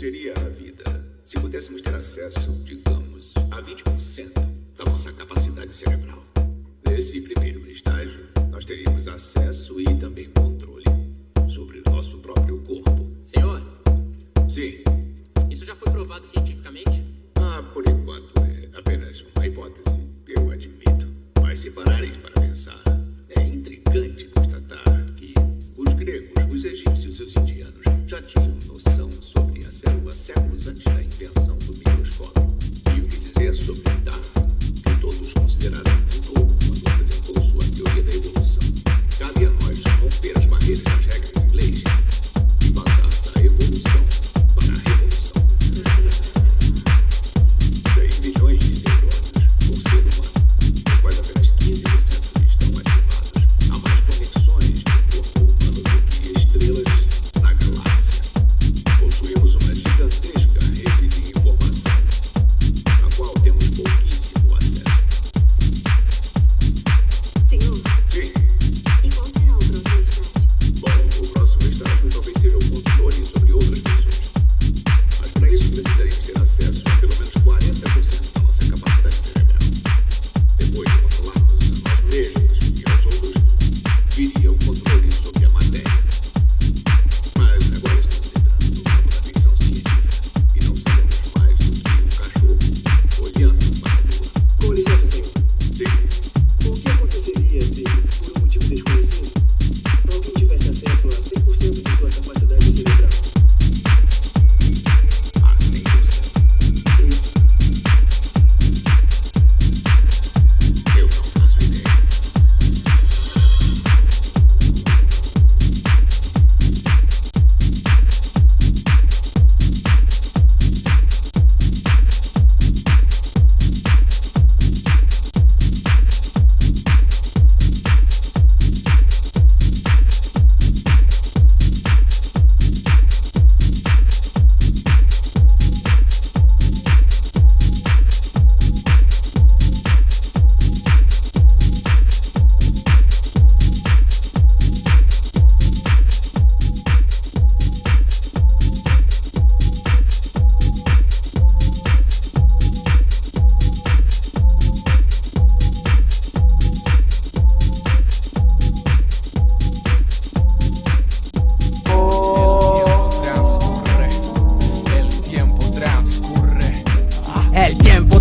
Seria a vida se pudéssemos ter acesso, digamos, a 20% da nossa capacidade cerebral? Nesse primeiro estágio, nós teríamos acesso e também controle sobre o nosso próprio corpo. Senhor, Sim, isso já foi provado cientificamente? ah, por enquanto é apenas uma hipótese, eu admito. Mas se pararem para pensar, é intrigante constatar que gregos, os egípcios e os indianos já tinham noção sobre a célula séculos antes da invenção do microscópio. E o que dizer sobre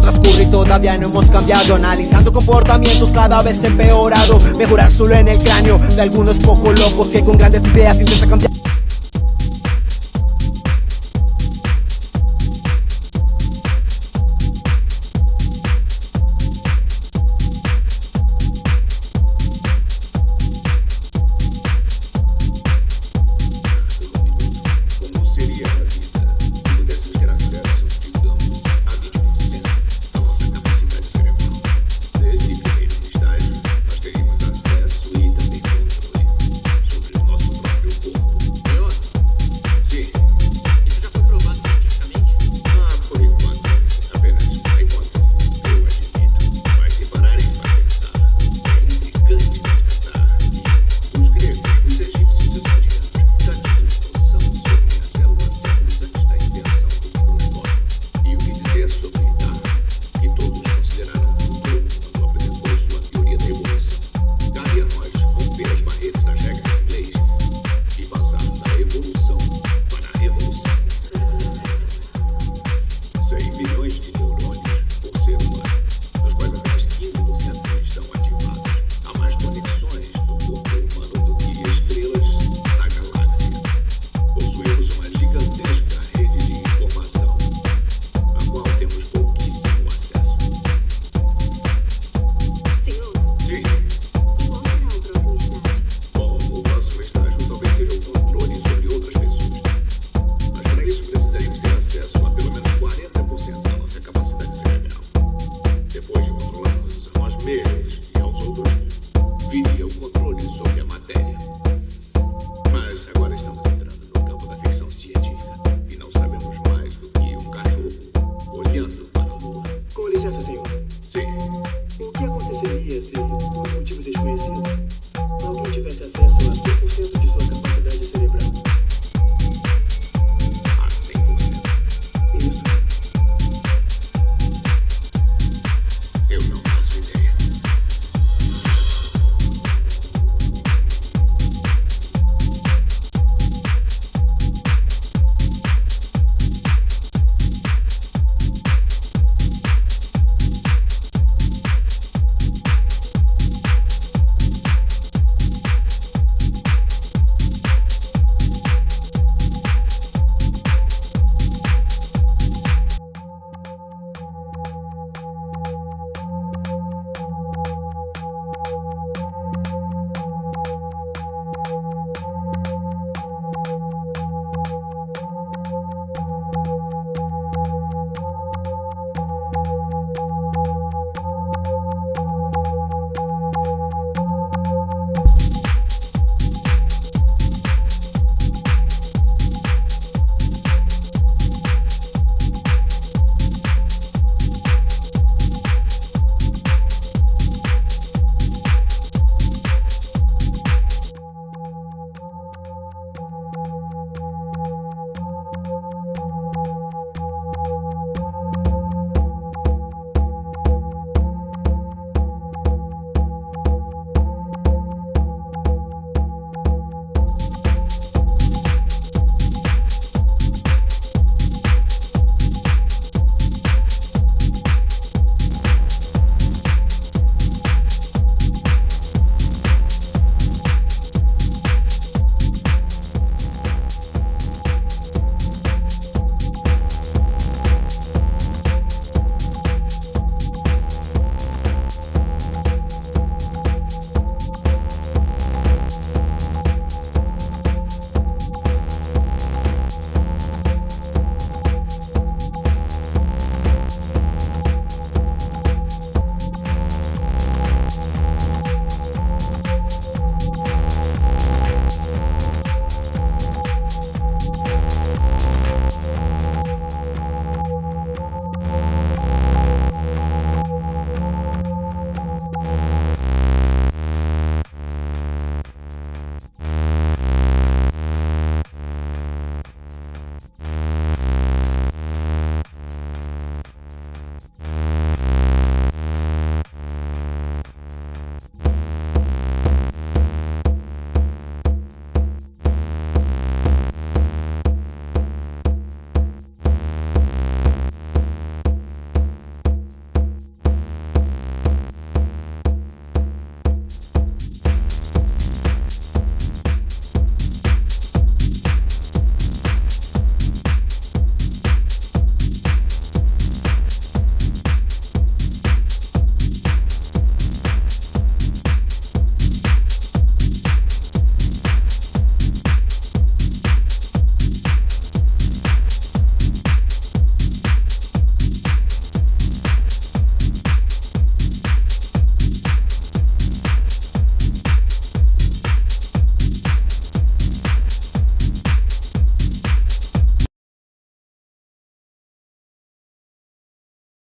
transcurre y todavía no hemos cambiado. Analizando comportamientos cada vez empeorado. Mejorar solo en el cráneo de algunos poco locos Que con grandes ideas intentan cambiar